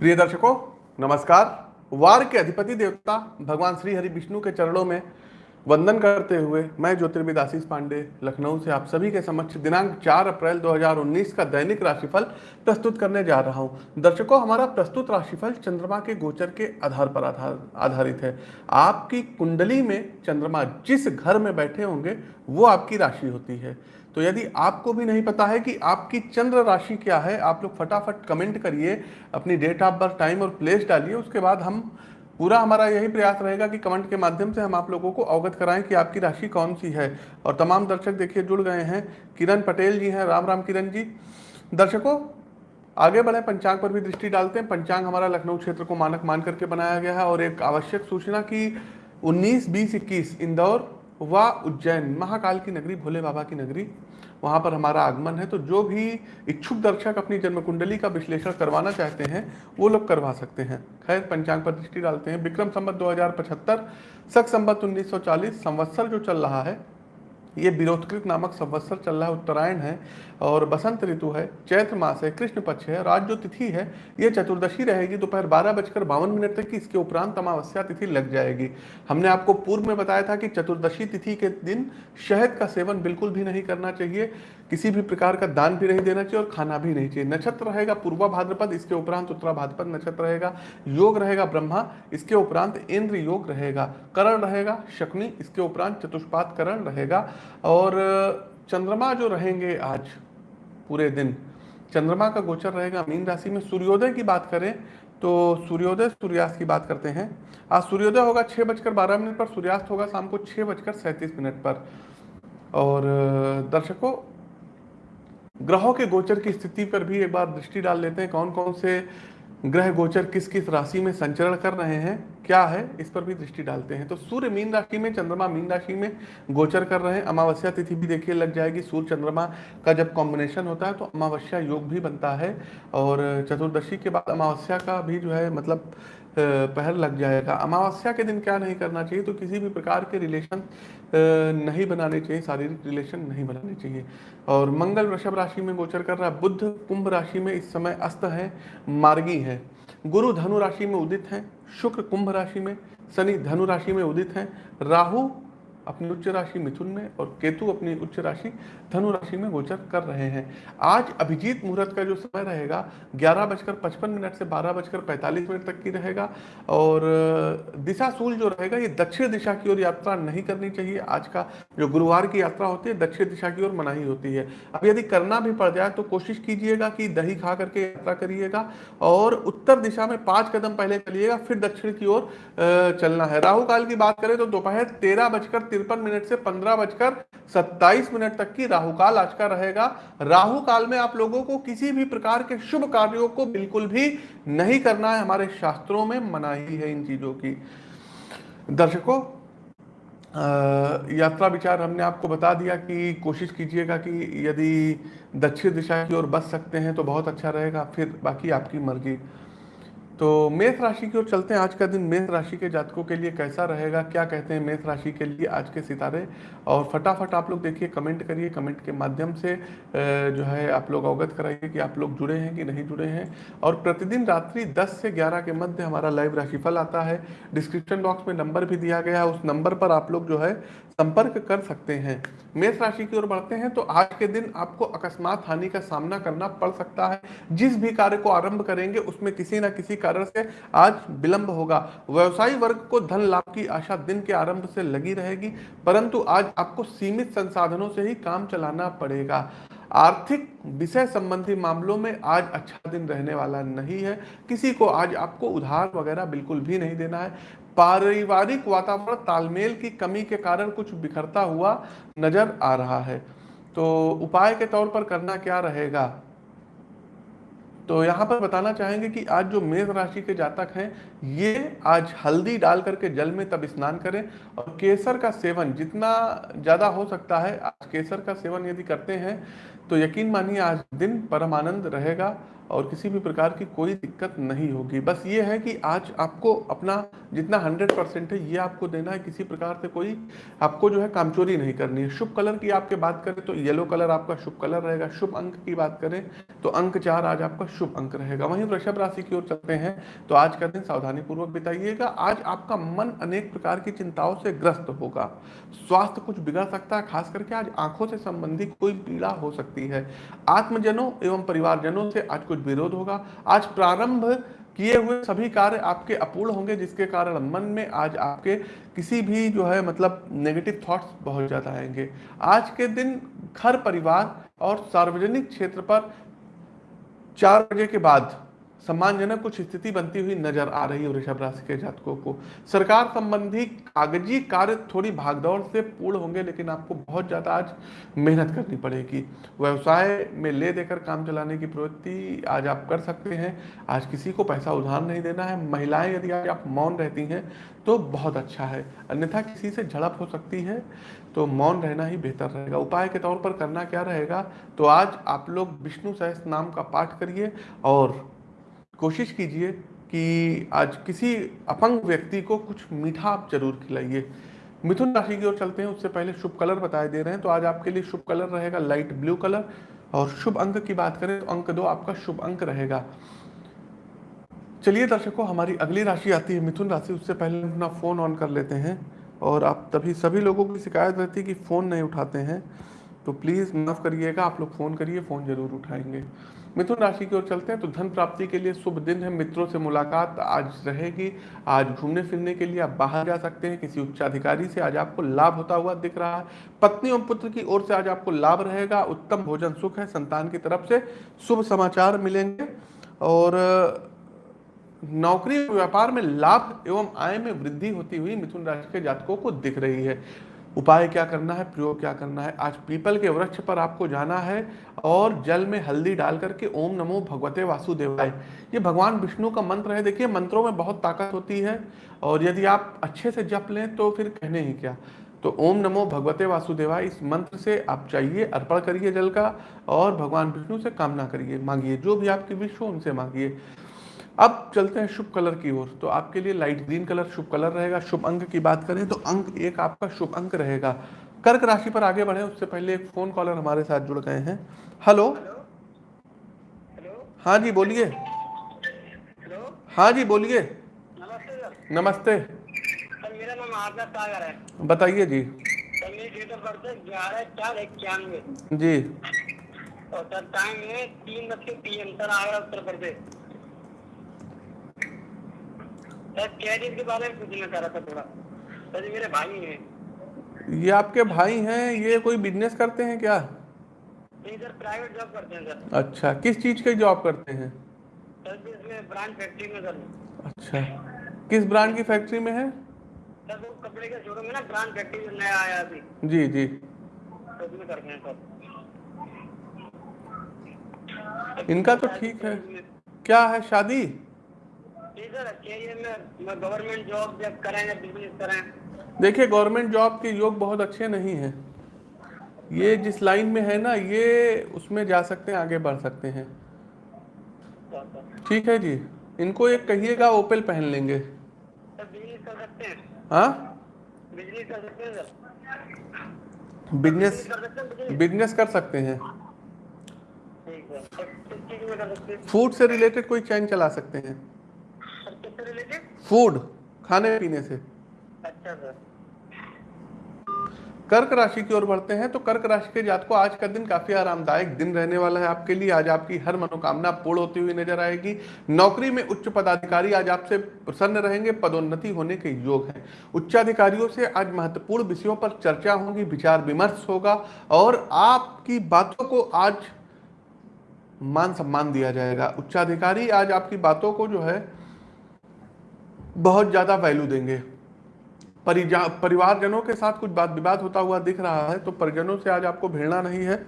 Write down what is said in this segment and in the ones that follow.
प्रिय दर्शकों, नमस्कार। वार के अधिपति देवता भगवान श्री हरि विष्णु के चरणों में वंदन करते हुए मैं ज्योतिर्विद आशीष पांडे, लखनऊ से आप सभी के समक्ष दिनांक 4 अप्रैल 2019 का दैनिक राशिफल प्रस्तुत करने जा रहा हूँ। दर्शकों, हमारा प्रस्तुत राशिफल चंद्रमा के गोचर के आधार पर आधार, आधारित है। आपकी कुंडली में चंद्रमा जिस घर में बैठे होंगे, वो आपकी राशि होती है। तो यदि आपको भी नहीं पता है कि आपकी चंद्र राशि क्या है आप लोग फटाफट कमेंट करिए अपनी डेट ऑफ़ बर्थ टाइम और प्लेस डालिए उसके बाद हम पूरा हमारा यही प्रयास रहेगा कि कमेंट के माध्यम से हम आप लोगों को अवगत कराएँ कि आपकी राशि कौन सी है। और तमाम दर्शक देखिए जुड़ गए हैं। किरण पटेल जी हैं राम राम किरण जी। दर्शकों आगे बढ़े पंचांग पर भी दृष्टि डालते हैं। पंचांग हमारा लखनऊ क्षेत्र को मानक मान करके बनाया गया है और एक आवश्यक सूचना की 19, 20, 21 इंदौर व उज्जैन, महाकाल की नगरी, भोले बाबा की नगरी। वहाँ पर हमारा आगमन है तो जो भी इच्छुक दर्शक अपनी जन्म कुंडली का विश्लेषण करवाना चाहते हैं, वो लोग करवा सकते हैं। खैर, पंचांग पर दृष्टि डालते हैं। विक्रम संबत दो हज़ार पचहत्तर, सख संबत उन्नीस संवत्सर जो चल रहा है ये विरोधकृत नामक संवत्सर चल रहा है, उत्तरायण है और बसंत ऋतु है, चैत्र मास है, कृष्ण पक्ष है और आज जो तिथि है, ये चतुर्दशी रहेगी, दोपहर बारह बजकर बावन मिनट तक की इसके उपरांत अमावस्या तिथि लग जाएगी। हमने आपको पूर्व में बताया था कि चतुर्दशी तिथि के दिन शहद का सेवन बिल्कुल भी नहीं करना चाहिए। किसी भी प्रकार का दान भी नहीं देना चाहिए और खाना भी नहीं चाहिए। नक्षत्र रहेगा पूर्वा भाद्रपद, इसके उपरांत उत्तरा भाद्रपद नक्षत्र रहेगा। योग रहेगा ब्रह्मा, इसके उपरांत इंद्र योग रहेगा। करण रहेगा, शकुनी, इसके उपरांत चतुष्पात करण रहेगा। और, चंद्रमा जो रहेंगे आज, पूरे दिन, चंद्रमा का गोचर रहेगा। मीन राशि में सूर्योदय की बात करें तो सूर्योदय, सूर्यास्त की बात करते हैं। आज सूर्योदय होगा छः बजकर बारह मिनट पर, सूर्यास्त होगा शाम को छः बजकर सैंतीस मिनट पर। और, दर्शकों ग्रहों के गोचर की स्थिति पर भी एक बार दृष्टि डाल लेते हैं। कौन कौन से ग्रह गोचर किस किस राशि में संचरण कर रहे हैं, क्या है, इस पर भी दृष्टि डालते हैं। तो सूर्य मीन राशि में, चंद्रमा मीन राशि में गोचर कर रहे हैं। अमावस्या तिथि भी देखिए लग जाएगी। सूर्य चंद्रमा का जब कॉम्बिनेशन होता है तो अमावस्या योग भी बनता है। और चतुर्दशी के बाद अमावस्या का भी जो है मतलब पहर लग जाएगा। अमावस्या के दिन क्या नहीं करना चाहिए तो किसी भी प्रकार के रिलेशन नहीं बनाने चाहिए, शारीरिक रिलेशन नहीं बनाने चाहिए। और मंगल वृषभ राशि में गोचर कर रहा है बुद्ध कुंभ राशि में इस समय अस्त है, मार्गी है। गुरु धनु राशि में उदित है, शुक्र कुंभ राशि में, शनि धनु राशि में उदित है, राहु अपनी उच्च राशि मिथुन में और केतु अपनी उच्च राशि धनु राशि में गोचर कर रहे हैं। आज अभिजीत मुहूर्त का जो समय रहेगा, ग्यारह बजकर पचपन मिनट से बारह बजकर पैंतालीस मिनट तक की रहेगा और दिशा सूल जो रहेगा, ये दक्षिण दिशा की ओर यात्रा नहीं करनी चाहिए। आज का जो गुरुवार की यात्रा होती है, दक्षिण दिशा की ओर मनाही होती है। अब यदि करना भी पड़ जाए तो कोशिश कीजिएगा कि दही खा करके यात्रा करिएगा और उत्तर दिशा में पाँच कदम पहले चलिएगा, फिर दक्षिण की ओर चलना है। राहु काल की बात करें तो दोपहर तेरह बजकर तिरपन मिनट से पंद्रह बजकर सत्ताईस मिनट तक की राहु काल आज का रहेगा। राहु काल में आप लोगों को किसी भी प्रकार के शुभ कार्यों को बिल्कुल भी नहीं करना है। हमारे शास्त्रों में मनाही है इन चीज़ों की। दर्शकों यात्रा विचार हमने आपको बता दिया कि कोशिश कीजिएगा कि यदि दक्षिण दिशा की ओर बच सकते हैं तो बहुत अच्छा रहेगा। फिर बाकी आपकी मर्ज़ी। तो मेष राशि की ओर चलते हैं। आज का दिन मेष राशि के जातकों के लिए कैसा रहेगा? क्या कहते हैं मेष राशि के लिए आज के सितारे? और फटाफट आप लोग देखिए, कमेंट करिए। कमेंट के माध्यम से जो है आप लोग अवगत कराइए कि आप लोग जुड़े हैं कि नहीं जुड़े हैं। और प्रतिदिन रात्रि 10 से 11 के मध्य हमारा लाइव राशिफल आता है। डिस्क्रिप्शन बॉक्स में नंबर भी दिया गया है। उस नंबर पर आप लोग जो है संपर्क कर सकते हैं। मेष राशि की ओर बढ़ते हैं तो आज के दिन आपको अकस्मात हानि का सामना करना पड़ सकता है। जिस भी कार्य को आरंभ करेंगे, उसमें किसी ना किसी कारण से आज विलंब होगा। व्यवसायी वर्ग को धन लाभ की आशा दिन के आरंभ से लगी रहेगी, परंतु आज आपको सीमित संसाधनों से ही काम चलाना पड़ेगा। आर्थिक विषय संबंधी मामलों में आज अच्छा दिन रहने वाला नहीं है। किसी को आज आपको उधार वगैरह बिल्कुल भी नहीं देना है। पारिवारिक वातावरण, तालमेल की कमी के कारण कुछ बिखरता हुआ नज़र आ रहा है। तो उपाय के तौर पर करना क्या रहेगा? तो यहाँ पर बताना चाहेंगे कि आज जो मेष राशि के जातक हैं, ये आज हल्दी डाल करके जल में तब स्नान करें और केसर का सेवन जितना ज़्यादा हो सकता है, आज केसर का सेवन यदि करते हैं तो यकीन मानिए आज दिन परम आनंद रहेगा। और किसी भी प्रकार की कोई दिक्कत नहीं होगी। बस ये है कि आज आपको अपना जितना हंड्रेड परसेंट है, ये आपको देना है। किसी प्रकार से कोई आपको जो है कामचोरी नहीं करनी है। शुभ कलर की आपके बात करें तो येलो कलर आपका शुभ कलर रहेगा। शुभ अंक की बात करें तो अंक चार आज आपका शुभ अंक रहेगा। वहीं वृषभ राशि की ओर चलते हैं तो आज का दिन सावधानी पूर्वक बिताइएगा। आज आपका मन अनेक प्रकार की चिंताओं से ग्रस्त होगा। स्वास्थ्य कुछ बिगड़ सकता है, खास करके आज आँखों से संबंधित कोई पीड़ा हो सकती है। आत्मजनों एवं परिवारजनों से आज कुछ विरोध होगा। आज प्रारंभ किए हुए सभी कार्य आपके अपूर्ण होंगे, जिसके कारण मन में आज आपके किसी भी जो है मतलब नेगेटिव थॉट्स बहुत ज़्यादा आएँगे। आज के दिन घर परिवार और सार्वजनिक क्षेत्र पर चार बजे के बाद सम्मानजनक कुछ स्थिति बनती हुई नज़र आ रही है वृषभ राशि के जातकों को। सरकार संबंधी कागज़ी कार्य थोड़ी भागदौड़ से पूर्ण होंगे, लेकिन आपको बहुत ज़्यादा आज मेहनत करनी पड़ेगी। व्यवसाय में ले देकर काम चलाने की प्रवृत्ति आज आप कर सकते हैं। आज किसी को पैसा उधार नहीं देना है। महिलाएँ यदि आज आप मौन रहती हैं तो बहुत अच्छा है। अन्यथा किसी से झड़प हो सकती है तो मौन रहना ही बेहतर रहेगा। उपाय के तौर पर करना क्या रहेगा तो आज आप लोग विष्णु सहस्त्र नाम का पाठ करिए और कोशिश कीजिए कि आज किसी अपंग व्यक्ति को कुछ मीठा आप ज़रूर खिलाइए। मिथुन राशि की ओर चलते हैं, उससे पहले शुभ कलर बताए दे रहे हैं तो आज आपके लिए शुभ कलर रहेगा लाइट ब्लू कलर, और शुभ अंक की बात करें तो अंक दो आपका शुभ अंक रहेगा। चलिए दर्शकों, हमारी अगली राशि आती है मिथुन राशि, उससे पहले अपना फ़ोन ऑन कर लेते हैं, और आप तभी सभी लोगों की शिकायत रहती है कि फ़ोन नहीं उठाते हैं तो प्लीज़ माफ़ करिएगा, आप लोग फ़ोन करिए, फ़ोन ज़रूर उठाएँगे। मिथुन राशि की ओर चलते हैं तो धन प्राप्ति के लिए शुभ दिन है। मित्रों से मुलाकात आज रहेगी। आज घूमने फिरने के लिए आप बाहर जा सकते हैं, किसी उच्चाधिकारी से आज आपको लाभ होता हुआ दिख रहा है। पत्नी और पुत्र की ओर से आज आपको लाभ रहेगा। उत्तम भोजन सुख है संतान की तरफ़ से। शुभ समाचार मिलेंगे और, नौकरी व्यापार में लाभ एवं आय में वृद्धि होती हुई मिथुन राशि के जातकों को दिख रही है। उपाय क्या करना है, प्रयोग क्या करना है? आज पीपल के वृक्ष पर आपको जाना है और जल में हल्दी डाल करके ओम नमो भगवते वासुदेवाय। ये भगवान विष्णु का मंत्र है। देखिए, मंत्रों में बहुत ताकत होती है और यदि आप अच्छे से जप लें तो फिर कहने ही क्या? तो ओम नमो भगवते वासुदेवाय, इस मंत्र से आप चाहिए अर्पण करिए जल का और भगवान विष्णु से कामना करिए। मांगिए जो भी आपकी विश हो उनसे मांगिए। अब चलते हैं शुभ कलर की ओर। तो आपके लिए लाइट ग्रीन कलर शुभ कलर रहेगा। शुभ अंक की बात करें तो अंक एक आपका शुभ अंक रहेगा। कर्क राशि पर आगे बढ़े। उससे पहले एक फ़ोन कॉलर हमारे साथ जुड़ गए हैं। हेलो हाँ जी बोलिए। हाँ जी बोलिए। नमस्ते मेरा नाम आदर सागर है। बताइए जी। ग्यारह चार इक्यानवे। जी। और सर टाइम है तीन बज के P M sir Agra Uttar Pradesh. Sir career के बारे में पूछना चाह रहा था थोड़ा। सर मेरे भाई हैं। ये आपके भाई हैं? ये कोई बिज़नेस करते हैं क्या? नहीं सर प्राइवेट जॉब करते हैं सर। अच्छा किस चीज़ की जॉब करते हैं? सर इसमें ब्रांड फैक्ट्री में सर। अच्छा किस ब्रांड की फैक्ट्री में है? सर वो कपड़े का शोरूम है ना ब्रांड फैक्ट्री नया आया अभी। जी जी। तो उसमें करते हैं सर। इनका तो ठीक है। क्या है शादी? जी सर कैरियर मैं गवर्नमेंट जॉब जब करें या बिज़नेस करें देखिए गवर्नमेंट जॉब के योग बहुत अच्छे नहीं हैं। ये जिस लाइन में है ना ये उसमें जा सकते हैं आगे बढ़ सकते हैं। ठीक है जी? इनको एक कहिएगा ओपल पहन लेंगे। बिज़नेस कर सकते हैं? हाँ? बिज़नेस कर सकते हैं बिज़नेस कर सकते हैं सकते हैं। फ़ूड से रिलेटेड कोई चैन चला सकते हैं। किससे रिलेटेड फ़ूड खाने पीने से। अच्छा सर कर्क राशि की ओर बढ़ते हैं तो कर्क राशि के जात को आज का दिन काफ़ी आरामदायक दिन रहने वाला है आपके लिए। आज आपकी हर मनोकामना पूर्ण होती हुई नज़र आएगी। नौकरी में उच्च पदाधिकारी आज आपसे प्रसन्न रहेंगे। पदोन्नति होने के योग है। उच्चाधिकारियों से आज महत्वपूर्ण विषयों पर चर्चा होगी विचार विमर्श होगा और आपकी बातों को आज मान सम्मान दिया जाएगा। उच्चाधिकारी आज आपकी बातों को जो है बहुत ज़्यादा वैल्यू देंगे। परिवारजनों के साथ कुछ बात विवाद होता हुआ दिख रहा है तो परिजनों से आज आपको भिड़ना नहीं है।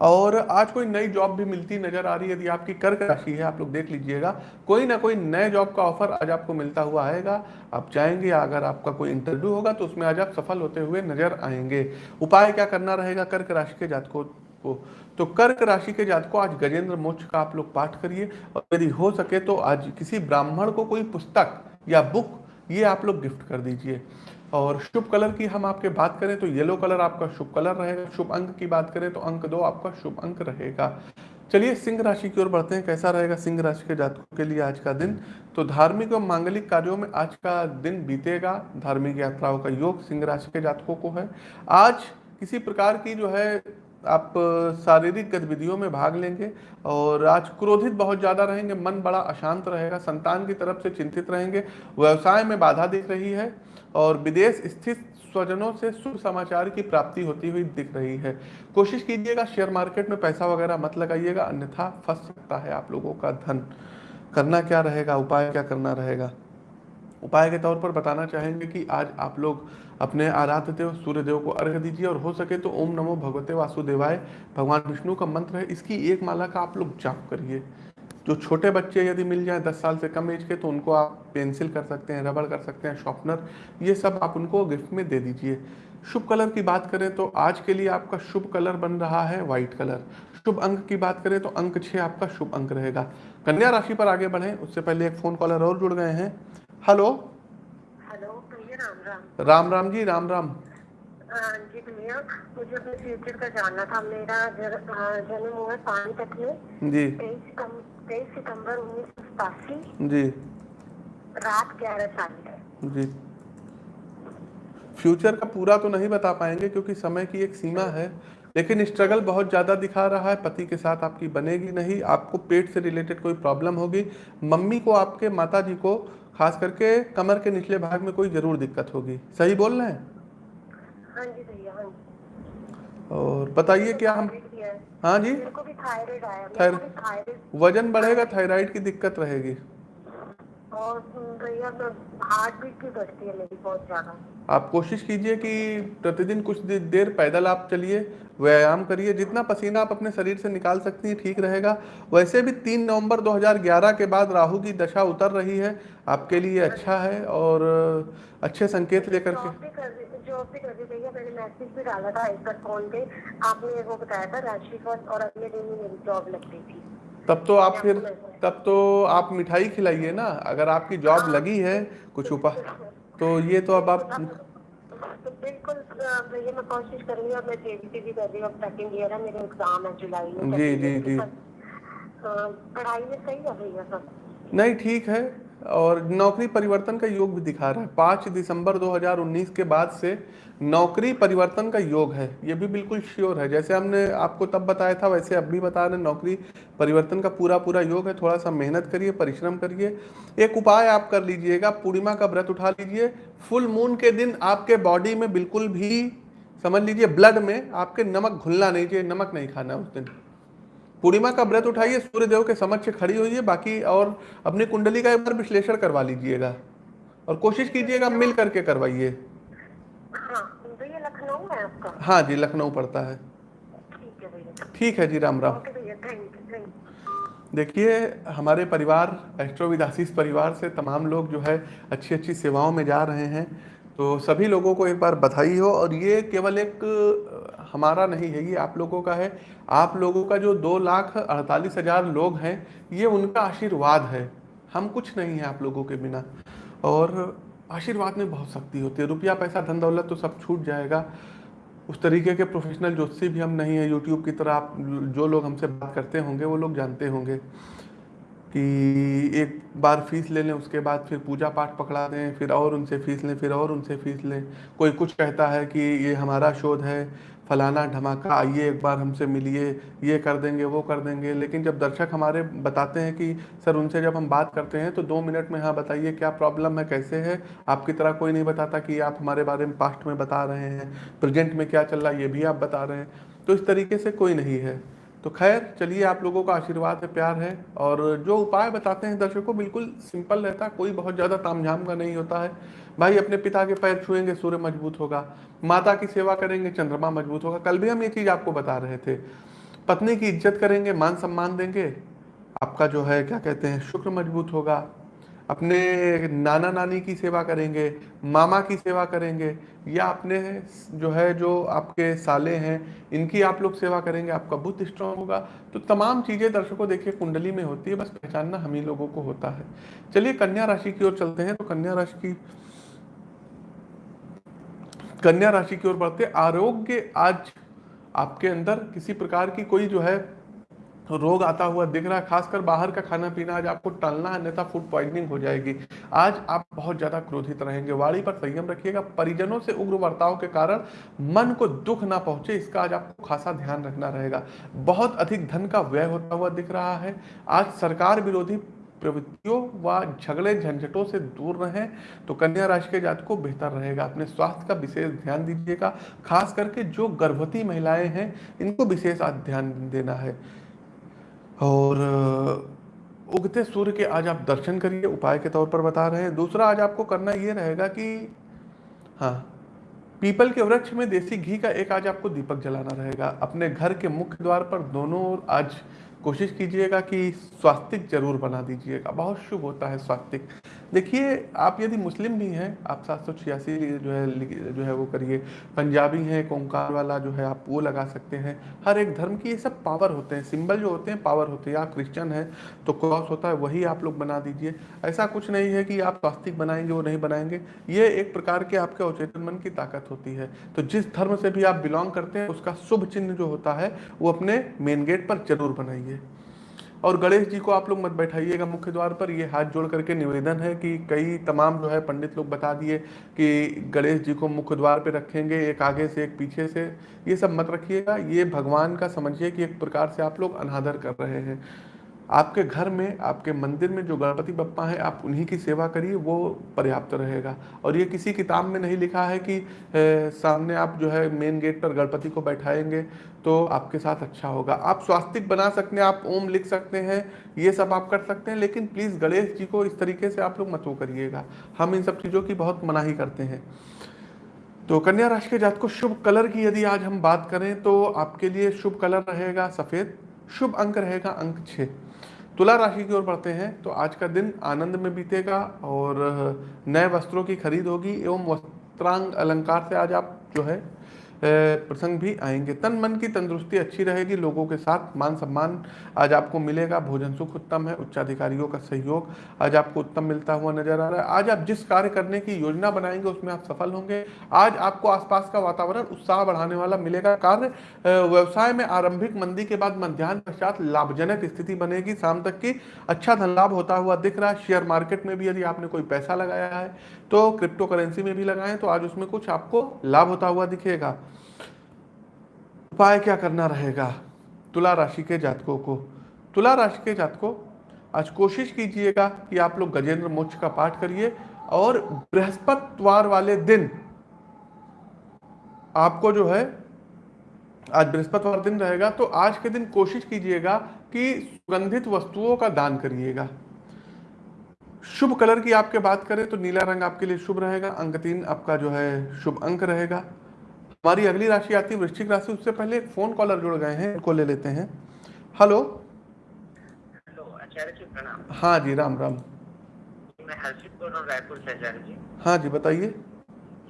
और आज कोई नई जॉब भी मिलती नज़र आ रही है, यदि आपकी कर्क राशि है, आप लोग देख लीजिएगा। कोई ना कोई नए जॉब का ऑफ़र आज आपको मिलता हुआ आएगा। आप चाहेंगे अगर आपका कोई इंटरव्यू होगा तो उसमें आज आप सफल होते हुए नज़र आएँगे। उपाय क्या करना रहेगा कर्क राशि के जात को। तो कर्क राशि के जात को आज गजेंद्र मोक्ष का आप लोग पाठ करिए और यदि हो सके तो आज किसी ब्राह्मण को कोई पुस्तक या बुक ये आप लोग गिफ्ट कर दीजिए। और शुभ कलर की हम आपके बात करें तो येलो कलर आपका शुभ कलर रहेगा, शुभ अंक की बात करें तो अंक दो आपका शुभ अंक रहेगा। चलिए सिंह राशि की ओर बढ़ते हैं, कैसा रहेगा सिंह राशि के जातकों के लिए आज का दिन? तो धार्मिक और मांगलिक कार्यों में आज का दिन बीतेगा, धार्मिक यात्राओं का योग सिंह राशि के जातकों को है। आज किसी प्रकार की जो है आप शारीरिक गतिविधियों में भाग लेंगे और आज क्रोधित बहुत ज़्यादा रहेंगे, मन बड़ा अशांत रहेगा, संतान की तरफ़ से चिंतित रहेंगे, व्यवसाय में बाधा दिख रही है और विदेश स्थित स्वजनों से शुभ समाचार की प्राप्ति होती हुई दिख रही है। कोशिश कीजिएगा, शेयर मार्केट में पैसा वगैरह मत लगाइएगा, अन्यथा फंस सकता है आप लोगों का धन। करना क्या रहेगा, उपाय क्या करना रहेगा? उपाय के तौर पर बताना चाहेंगे कि आज आप लोग अपने आराध्य देव, सूर्य देव को अर्घ दीजिए और हो सके तो ओम नमो भगवते वासुदेवाय। भगवान विष्णु का मंत्र है, इसकी एक माला का आप लोग जाप करिए। जो छोटे बच्चे यदि मिल जाए, दस साल से कम एज के तो उनको आप पेंसिल कर सकते हैं, रबड़ कर सकते हैं शॉर्पनर ये सब आप उनको गिफ्ट में दे दीजिए। शुभ कलर की बात करें तो आज के लिए आपका शुभ कलर बन रहा है व्हाइट कलर। शुभ अंक की बात करें तो अंक छः आपका शुभ अंक रहेगा। कन्या राशि पर आगे बढ़े, उससे पहले एक फ़ोन कॉलर और जुड़ गए हैं। हेलो? राम राम जी राम राम। हाँ जी भैया मुझे अपने फ्यूचर का जानना था। मेरा जन्म हुआ है पानीपत में। जी। तेईस सितम- सितंबर उन्नीस सौ सतासी। जी। रात ग्यारह चालीस जी। फ्यूचर का पूरा तो नहीं बता पाएँगे क्योंकि समय की एक सीमा है। लेकिन स्ट्रगल बहुत ज़्यादा दिखा रहा है। पति के साथ आपकी बनेगी नहीं। आपको पेट से रिलेटेड कोई प्रॉब्लम होगी। मम्मी को आपके माता जी को खास करके कमर के निचले भाग में कोई ज़रूर दिक्कत होगी। सही बोल रहे हैं? हाँ जी भैया हाँ जी। और बताइए क्या हम है। जी। थायराइड वज़न बढ़ेगा थायराइड की दिक्कत रहेगी। और भैया हार्ट बीट भी बढ़ती है मेरी बहुत ज़्यादा। आप कोशिश कीजिए कि प्रतिदिन कुछ देर पैदल आप चलिए व्यायाम करिए जितना पसीना आप अपने शरीर से निकाल सकती हैं ठीक रहेगा। वैसे भी तीन नवंबर 2011 के बाद राहु की दशा उतर रही है आपके लिए अच्छा है और अच्छे संकेत लेकर के जॉब भी कर रही जॉब भी कर रही भैया मैंने मैसेज भी डाला था एक बार फ़ोन पे। आपने वो बताया था राशिफल और अगले दिन ही मेरी जॉब लग गई थी। तब तो आप फिर तब तो आप मिठाई खिलाइए ना। अगर आपकी जॉब लगी है कुछ उपाय तो ये तो अब आप तो बिल्कुल भैया मैं कोशिश करूँगी और मैं जेबीटी भी कर रही हूँ। सेकंड ईयर है मेरे एग्ज़ाम है जुलाई में जी, जी, जी। पढ़ाई में सही है भैया सब? नहीं ठीक है। और नौकरी परिवर्तन का योग भी दिखा रहा है। पाँच दिसंबर 2019 के बाद से नौकरी परिवर्तन का योग है। ये भी बिल्कुल श्योर है। जैसे हमने आपको तब बताया था, वैसे अब भी बता रहे नौकरी परिवर्तन का पूरा पूरा योग है। थोड़ा सा मेहनत करिए, परिश्रम करिए। एक उपाय आप कर लीजिएगा, पूर्णिमा का व्रत उठा लीजिए। फुल मून के दिन आपके बॉडी में बिल्कुल भी, समझ लीजिए ब्लड में आपके नमक घुलना नहीं चाहिए, नमक नहीं खाना उस दिन। पूर्णिमा का व्रत उठाइए सूर्य देव के समक्ष खड़ी होइए बाकी और अपनी कुंडली का एक बार विश्लेषण करवा लीजिएगा और कोशिश कीजिएगा मिल करके करवाइए। हाँ लखनऊ है आपका? हाँ जी लखनऊ पड़ता है। ठीक है जी राम राम। देखिए हमारे परिवार एस्ट्रोविदासीस परिवार से तमाम लोग जो है अच्छी अच्छी सेवाओं में जा रहे हैं तो सभी लोगों को एक बार बधाई हो और ये केवल एक हमारा नहीं है, ये आप लोगों का है। आप लोगों का जो दो लाख अड़तालीस हज़ार लोग हैं, ये उनका आशीर्वाद है। हम कुछ नहीं है आप लोगों के बिना। और आशीर्वाद में बहुत शक्ति होती है। रुपया, पैसा, धन, दौलत तो सब छूट जाएगा। उस तरीके के प्रोफेशनल ज्योतिषी भी हम नहीं है। यूट्यूब की तरह आप जो लोग हमसे बात करते होंगे, वो लोग जानते होंगे कि एक बार फ़ीस ले लें, उसके बाद फिर पूजा पाठ पकड़ा दें, फिर और उनसे फ़ीस लें, फिर और उनसे फ़ीस लें। कोई कुछ कहता है कि ये हमारा शोध है फलाना धमाका, आइए एक बार हमसे मिलिए, ये कर देंगे, वो कर देंगे। लेकिन जब दर्शक हमारे बताते हैं कि, सर, उनसे जब हम बात करते हैं तो दो मिनट में हाँ बताइए क्या प्रॉब्लम है, कैसे है? आपकी तरह कोई नहीं बताता कि आप हमारे बारे में पास्ट में बता रहे हैं, प्रेजेंट में क्या चल रहा है, ये भी आप बता रहे हैं। तो इस तरीके से कोई नहीं है। तो खैर, चलिए आप लोगों का आशीर्वाद है, प्यार है और जो उपाय बताते हैं दर्शकों, बिल्कुल सिंपल रहता कोई बहुत ज़्यादा तामझाम का नहीं होता है। भाई, अपने पिता के पैर छुएँगे, सूर्य मज़बूत होगा, माता की सेवा करेंगे, चंद्रमा मज़बूत होगा। कल भी हम ये चीज़ आपको बता रहे थे, पत्नी की इज़्ज़त करेंगे, मान सम्मान देंगे, आपका जो है, क्या कहते हैं, शुक्र मज़बूत होगा। अपने नाना नानी की सेवा करेंगे, मामा की सेवा करेंगे, या अपने जो है, जो आपके साले हैं, इनकी आप लोग सेवा करेंगे, आपका बुद्ध स्ट्रांग होगा। तो तमाम चीज़ें दर्शकों देखिए, कुंडली में होती है, बस पहचानना हम ही लोगों को होता है। चलिए कन्या राशि की ओर चलते हैं तो कन्या राशि की, कन्या राशि की ओर बढ़ते आरोग्य आज आपके अंदर किसी प्रकार की कोई जो है रोग आता हुआ दिख रहा है, खासकर बाहर का खाना पीना। आज आपको टलना है अन्यथा फ़ूड पॉइजनिंग हो जाएगी। आज आप बहुत ज़्यादा क्रोधित रहेंगे। वाणी पर संयम रखिएगा। परिजनों से उग्र वर्ताव के कारण मन को दुख ना पहुँचे, इसका आज आपको खासा ध्यान रखना रहेगा। बहुत अधिक धन का व्यय होता हुआ दिख रहा है। आज सरकार विरोधी प्रवृत्तियों व झगड़े झंझटों से दूर रहें तो कन्या राशि के जात को बेहतर रहेगा। अपने स्वास्थ्य का विशेष ध्यान दीजिएगा। खास करके जो गर्भवती महिलाएँ हैं, इनको विशेष ध्यान देना है। और उगते सूर्य के आज आप दर्शन करिए, उपाय के तौर पर बता रहे हैं। दूसरा आज आपको करना ये रहेगा कि हाँ पीपल के वृक्ष में देसी घी का एक आज आपको दीपक जलाना रहेगा। अपने घर के मुख्य द्वार पर दोनों ओर आज कोशिश कीजिएगा कि स्वास्तिक ज़रूर बना दीजिएगा। बहुत शुभ होता है स्वास्तिक। देखिए, आप यदि मुस्लिम भी हैं, आप सात सौ छियासी जो है जो है वो करिए। पंजाबी हैं कोंकार वाला जो है, आप वो लगा सकते हैं। हर एक धर्म की ये सब पावर होते हैं। सिंबल जो होते हैं पावर होते हैं। आप क्रिश्चियन है तो क्रॉस होता है, वही आप लोग बना दीजिए। ऐसा कुछ नहीं है कि आप स्वास्तिक बनाएँगे वो नहीं बनाएँगे। ये एक प्रकार के आपके अवचेतन मन की ताकत होती है। तो जिस धर्म से भी आप बिलोंग करते हैं, उसका शुभ चिन्ह जो होता है, वो अपने मेन गेट पर ज़रूर बनाइए। और गणेश जी को आप लोग मत बैठाइएगा मुख्य द्वार पर। ये हाथ जोड़ करके निवेदन है कि कई तमाम जो है पंडित लोग बता दिए कि गणेश जी को मुख्य द्वार पर रखेंगे, एक आगे से, एक पीछे से। ये सब मत रखिएगा। ये भगवान का समझिए कि एक प्रकार से आप लोग अनादर कर रहे हैं। आपके घर में आपके मंदिर में जो गणपति बप्पा है आप उन्हीं की सेवा करिए वो पर्याप्त रहेगा। और ये किसी किताब में नहीं लिखा है कि ए, सामने आप जो है मेन गेट पर गणपति को बैठाएँगे तो आपके साथ अच्छा होगा। आप स्वास्तिक बना सकते हैं आप ओम लिख सकते हैं ये सब आप कर सकते हैं लेकिन प्लीज़ गणेश जी को इस तरीके से आप लोग मत वो करिएगा। हम इन सब चीज़ों की बहुत मनाही करते हैं। तो कन्या राशि के जात को शुभ कलर की यदि आज हम बात करें तो आपके लिए शुभ कलर रहेगा सफ़ेद शुभ अंक रहेगा अंक छः। तुला राशि की ओर बढ़ते हैं तो आज का दिन आनंद में बीतेगा और नए वस्त्रों की खरीद होगी एवं वस्त्रांग अलंकार से आज आप जो है प्रसंग भी आएँगे। तन मन की तंदुरुस्ती अच्छी रहेगी, लोगों के साथ मान सम्मान आज आपको मिलेगा। भोजन सुख उत्तम है, उच्चाधिकारियों का सहयोग आज आपको उत्तम मिलता हुआ नज़र आ रहा है। आज आप जिस कार्य करने की योजना बनाएँगे, उसमें आप सफल होंगे। आज आपको आसपास का वातावरण उत्साह बढ़ाने वाला मिलेगा। कार्य व्यवसाय में आरंभिक मंदी के बाद मध्यान्ह पश्चात लाभजनक स्थिति बनेगी। शाम तक की अच्छा धन लाभ होता हुआ दिख रहा है। शेयर मार्केट में भी यदि आपने कोई पैसा लगाया है तो क्रिप्टो करेंसी में भी लगाएँ तो आज उसमें कुछ आपको लाभ होता हुआ दिखेगा। उपाय क्या करना रहेगा? तुला राशि के जातकों को। तुला राशि के जातकों, आज कोशिश कीजिएगा कि आप लोग गजेंद्र मोक्ष का पाठ करिए और बृहस्पतिवार वाले दिन आपको जो है, आज बृहस्पतिवार दिन रहेगा तो आज के दिन कोशिश कीजिएगा कि सुगंधित वस्तुओं का दान करिएगा। शुभ कलर की आपके बात करें तो नीला रंग आपके लिए शुभ रहेगा अंक तीन आपका जो है शुभ अंक रहेगा। हमारी अगली राशि आती है वृश्चिक राशि उससे पहले एक फ़ोन कॉलर जुड़ गए हैं इनको ले लेते हैं। हेलो हेलो आचार्य जी प्रणाम। हाँ जी राम राम। मैं हर्षित बोल रहा हूँ रायपुर से आचार्य जी। हाँ जी बताइए।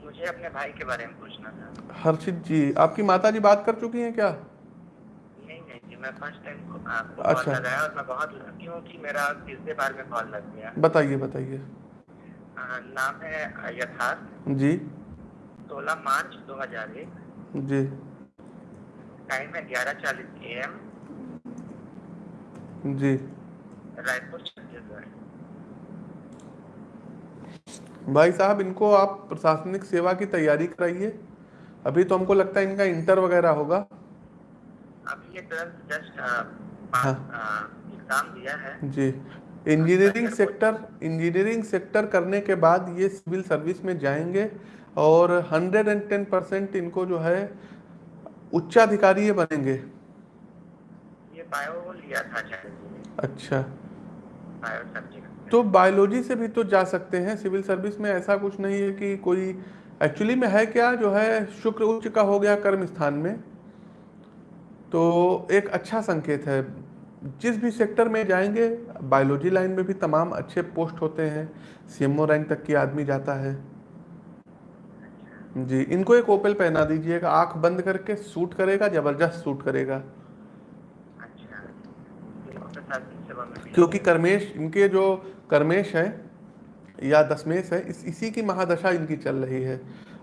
मुझे अपने भाई के बारे में पूछना था। हर्षित जी आपकी माता जी बात कर चुकी हैं क्या? नहीं नहीं जी मैं फ़र्स्ट टाइम आपको अच्छा। कॉल लगाया और मैं बहुत लकी हूँ कि मेरा तीसरे बार में कॉल लग गया। बताइए बताइए। नाम है यथार्थ। जी। सोलह मार्च दो हज़ार एक। जी। टाइम है ग्यारह चालीस ए एम जी। रायपुर छत्तीसगढ़। भाई साहब इनको आप प्रशासनिक सेवा की तैयारी कराइए। अभी तो हमको लगता है इनका इंटर वगैरह होगा। अभी ये जस्ट हाँ। एग्ज़ाम दिया है। जी। इंजीनियरिंग सेक्टर इंजीनियरिंग सेक्टर करने के बाद ये सिविल सर्विस में जाएँगे। और 110 परसेंट इनको जो है उच्चाधिकारी ये बनेंगे। ये बायो लिया था अच्छा। तो बायोलॉजी से भी तो जा सकते हैं सिविल सर्विस में ऐसा कुछ नहीं है कि कोई एक्चुअली में है क्या जो है शुक्र उच्च का हो गया कर्म स्थान में। तो एक अच्छा संकेत है जिस भी सेक्टर में जाएँगे बायोलॉजी लाइन में भी तमाम अच्छे पोस्ट होते हैं सीएमओ रैंक तक की आदमी जाता है। जी, इनको एक ओपल पहना दीजिएगा आँख बंद करके सूट करेगा, ज़बरदस्त सूट करेगा। क्योंकि कर्मेश, इनके जो कर्मेश है, या दशमेश है, इस, इसी की महादशा इनकी चल रही है।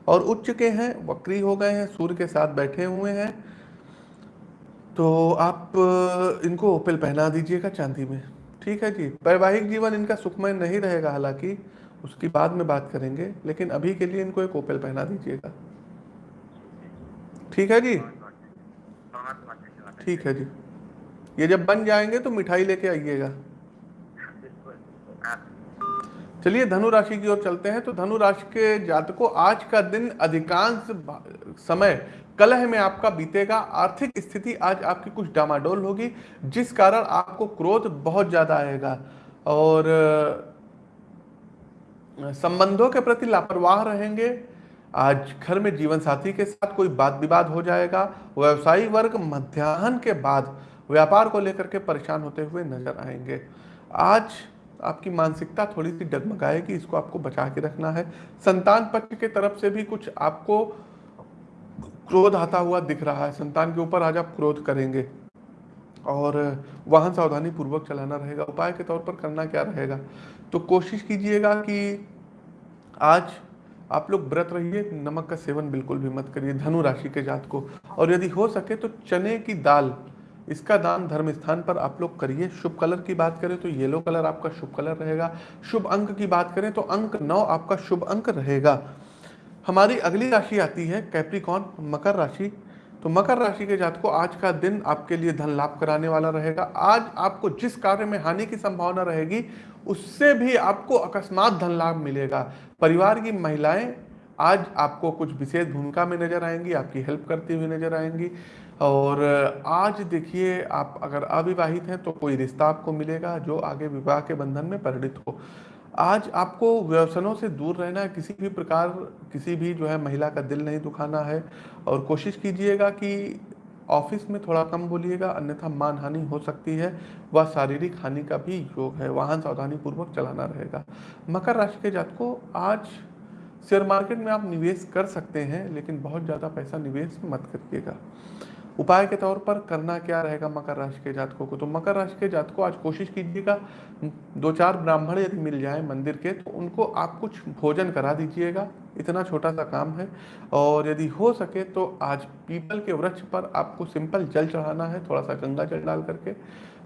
और उच्च के हैं, वक्री हो गए हैं, सूर्य के साथ बैठे हुए हैं। तो आप, इनको ओपल पहना दीजिएगा चांदी में। ठीक है जी? वैवाहिक जीवन इनका सुखमय नहीं रहेगा, हालाँकि उसकी बाद में बात करेंगे, लेकिन अभी के लिए इनको एक ओपल पहना दीजिएगा। ठीक है जी? ठीक है जी। ये जब बन जाएँगे तो मिठाई लेके आइएगा। चलिए, धनु राशि की ओर चलते हैं। तो धनु राशि के जातकों, आज का दिन अधिकांश समय कलह में आपका बीतेगा। आर्थिक स्थिति आज आपकी कुछ डामाडोल होगी, जिस कारण आपको क्रोध बहुत ज़्यादा आएगा। और संबंधों के प्रति लापरवाह रहेंगे। आज घर में जीवन साथी के साथ कोई बात विवाद हो जाएगा। व्यवसायी वर्ग मध्याह्न के बाद व्यापार को लेकर के परेशान होते हुए नज़र आएँगे। आज आपकी मानसिकता थोड़ी सी डगमगाएगी, इसको आपको बचा के रखना है। संतान पक्ष के तरफ़ से भी कुछ आपको क्रोध आता हुआ दिख रहा है। संतान के ऊपर आज आप क्रोध करेंगे। और वाहन सावधानी पूर्वक चलाना रहेगा। उपाय के तौर पर करना क्या रहेगा? तो कोशिश कीजिएगा कि आज आप लोग व्रत रहिए, नमक का सेवन बिल्कुल भी मत करिए, धनु राशि के जात को। और यदि हो सके तो चने की दाल, इसका दान धर्म स्थान पर आप लोग करिए। शुभ कलर की बात करें तो येलो कलर आपका शुभ कलर रहेगा। शुभ अंक की बात करें तो अंक नौ आपका शुभ अंक रहेगा। हमारी अगली राशि आती है कैप्रिकॉन मकर राशि। तो मकर राशि के जात को आज का दिन आपके लिए धन लाभ कराने वाला रहेगा। आज आपको जिस कार्य में हानि की संभावना रहेगी, उससे भी आपको अकस्मात धन लाभ मिलेगा। परिवार की महिलाएँ, आज आपको कुछ विशेष भूमिका में नज़र आएँगी, आपकी हेल्प करती हुई नज़र आएँगी। और आज देखिए, आप अगर अविवाहित हैं तो कोई रिश्ता आपको मिलेगा, जो आगे विवाह के बंधन में परिणित हो। आज आपको व्यसनों से दूर रहना है, किसी भी प्रकार, किसी भी जो है महिला का दिल नहीं दुखाना है और कोशिश कीजिएगा कि ऑफ़िस में थोड़ा कम बोलिएगा, अन्यथा मान हानि हो सकती है व शारीरिक हानि का भी योग है, वाहन सावधानी पूर्वक चलाना रहेगा। मकर राशि के जात को आज शेयर मार्केट में आप निवेश कर सकते हैं, लेकिन बहुत ज़्यादा पैसा निवेश मत करिएगा। उपाय के तौर पर करना क्या रहेगा मकर राशि के जातकों को? तो मकर राशि के जातकों, आज कोशिश कीजिएगा, दो चार ब्राह्मण यदि मिल जाए मंदिर के तो उनको आप कुछ भोजन करा दीजिएगा। इतना छोटा सा काम है। और यदि हो सके तो आज पीपल के वृक्ष पर आपको सिंपल जल चढ़ाना है, थोड़ा सा गंगा जल डाल करके।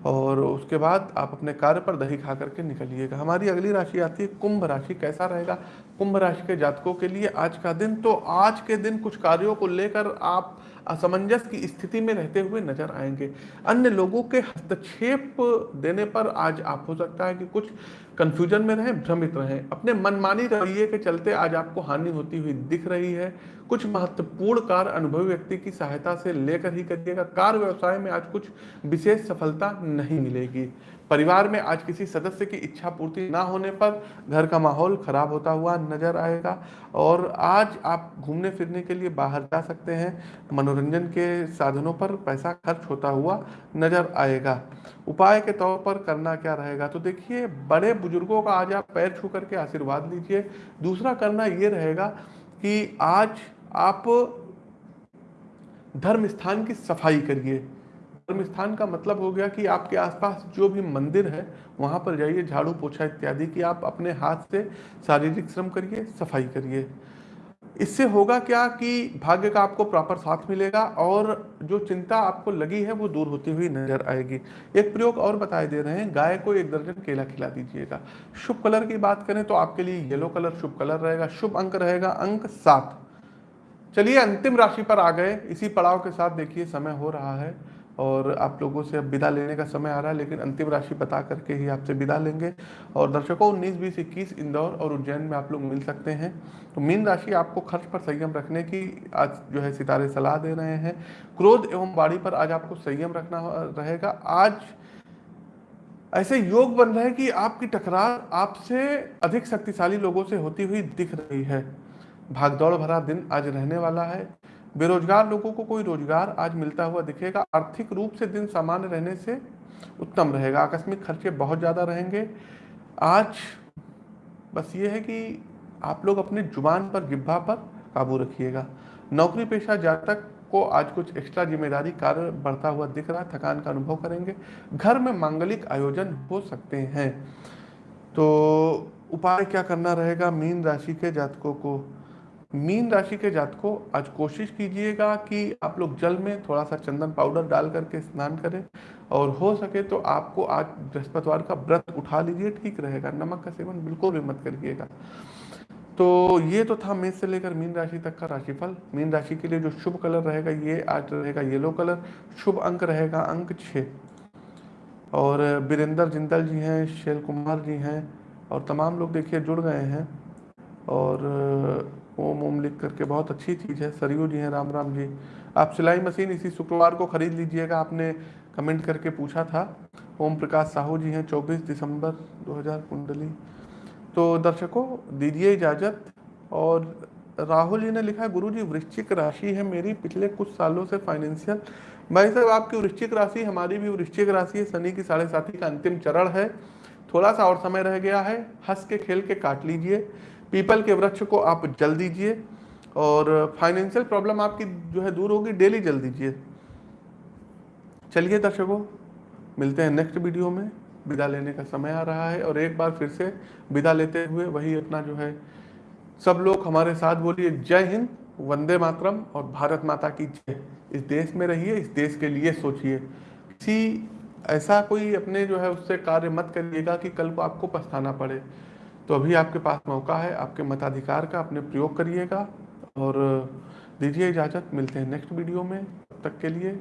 और उसके बाद आप अपने कार्य पर दही खा करके निकलिएगा। हमारी अगली राशि आती है, कुंभ राशि। कैसा रहेगा? कुंभ राशि के जातकों के लिए आज का दिन तो आज के दिन कुछ कार्यों को लेकर आप असमंजस की स्थिति में रहते हुए नज़र आएँगे। अन्य लोगों के हस्तक्षेप देने पर आज आप, हो सकता है कि कुछ कंफ्यूजन में रहें, भ्रमित रहें। अपने मनमानी रवैये के चलते आज आपको हानि होती हुई दिख रही है। कुछ महत्वपूर्ण कार्य अनुभवी व्यक्ति की सहायता से लेकर ही करिएगा। कार्य व्यवसाय में आज कुछ विशेष सफलता नहीं मिलेगी। परिवार में आज किसी सदस्य की इच्छा पूर्ति ना होने पर घर का माहौल खराब होता हुआ नज़र आएगा। और आज आप घूमने फिरने के लिए बाहर जा सकते हैं। मनोरंजन के साधनों पर पैसा खर्च होता हुआ नज़र आएगा। उपाय के तौर पर करना क्या रहेगा? तो देखिए, बड़े बुज़ुर्गों का आज आप पैर छू करके आशीर्वाद लीजिए। दूसरा करना ये रहेगा कि आज आप धर्म स्थान की सफ़ाई करिए। धर्म स्थान का मतलब हो गया कि आपके आसपास जो भी मंदिर है, वहाँ पर जाइए, झाड़ू पोछा इत्यादि की आप अपने हाथ से शारीरिक श्रम करिए, सफ़ाई करिए। इससे होगा क्या कि भाग्य का आपको प्रॉपर साथ मिलेगा और जो चिंता आपको लगी है, वो दूर होती हुई नज़र आएगी। एक प्रयोग और बताए दे रहे हैं, गाय को एक दर्जन केला खिला दीजिएगा। शुभ कलर की बात करें तो आपके लिए येलो कलर शुभ कलर रहेगा, शुभ अंक रहेगा अंक सात। चलिए अंतिम राशि पर आ गए। इसी पड़ाव के साथ देखिए, समय हो रहा है। और आप लोगों से अब विदा लेने का समय आ रहा है, लेकिन अंतिम राशि बता करके ही आपसे विदा लेंगे। और दर्शकों, उन्नीस, बीस, इक्कीस, इंदौर और उज्जैन में आप लोग मिल सकते हैं। तो मीन राशि आपको खर्च पर संयम रखने की आज जो है सितारे सलाह दे रहे हैं। क्रोध एवं बाड़ी पर आज आपको संयम रखना रहेगा। आज ऐसे योग बन रहे हैं कि आपकी टकरार आपसे अधिक शक्तिशाली लोगों से होती हुई दिख रही है। भागदौड़ भरा दिन आज रहने वाला है। बेरोजगार लोगों को कोई रोज़गार आज मिलता हुआ दिखेगा। आर्थिक रूप से दिन सामान्य रहने से उत्तम रहेगा। आकस्मिक खर्चे बहुत ज़्यादा रहेंगे। आज बस ये है कि आप लोग अपनी ज़ुबान पर जिब्भा पर काबू रखिएगा। नौकरी पेशा जातक को आज कुछ एक्स्ट्रा ज़िम्मेदारी कार्य बढ़ता हुआ दिख रहा है। थकान का अनुभव करेंगे। घर में मांगलिक आयोजन हो सकते हैं। तो उपाय क्या करना रहेगा? मीन राशि के जातकों को मीन राशि के जातकों, आज कोशिश कीजिएगा कि आप लोग जल में थोड़ा सा चंदन पाउडर डाल करके स्नान करें और हो सके तो आपको आज बृहस्पतिवार का व्रत उठा लीजिए, ठीक रहेगा। नमक का सेवन बिल्कुल भी मत करिएगा। तो ये तो था मेष से लेकर मीन राशि तक का राशिफल। मीन राशि के लिए जो शुभ कलर रहेगा, ये आज रहेगा येलो कलर, शुभ अंक रहेगा अंक छः। और बीरेंद्र जिंदल जी हैं, शैल कुमार जी हैं और तमाम लोग देखिए जुड़ गए हैं और ओम ओम लिख करके बहुत अच्छी चीज़ है। सरयू जी हैं, राम राम जी। आप सिलाई मशीन इसी शुक्रवार को खरीद लीजिएगा, आपने कमेंट करके पूछा था। ओम प्रकाश साहू जी हैं 24 दिसंबर 2000 कुंडली। तो दर्शकों, दीजिए इजाज़त। और राहुल जी ने लिखा है गुरु जी वृश्चिक राशि है मेरी, पिछले कुछ सालों से फाइनेंशियल भाई साहब आपकी वृश्चिक राशि, हमारी भी वृश्चिक राशि है। शनि की साढ़े साथी का अंतिम चरण है। थोड़ा सा और समय रह गया है। हंस के, खेल के काट लीजिए। पीपल के वृक्ष को आप जल दीजिए और फाइनेंशियल प्रॉब्लम आपकी जो है दूर होगी, डेली जल दीजिए। चलिए दर्शकों, मिलते हैं नेक्स्ट वीडियो में। विदा लेने का समय आ रहा है और एक बार फिर से विदा लेते हुए वही अपना जो है, सब लोग हमारे साथ बोलिए जय हिंद, वंदे मातरम और भारत माता की जय। इस देश में रहिए, इस देश के लिए सोचिए। किसी ऐसा कोई अपने जो है उससे कार्य मत करिएगा कि कल को आपको पछताना पड़े। तो अभी आपके पास मौका है, आपके मताधिकार का अपने प्रयोग करिएगा और दीजिए इजाज़त, मिलते हैं नेक्स्ट वीडियो में, तब तक के लिए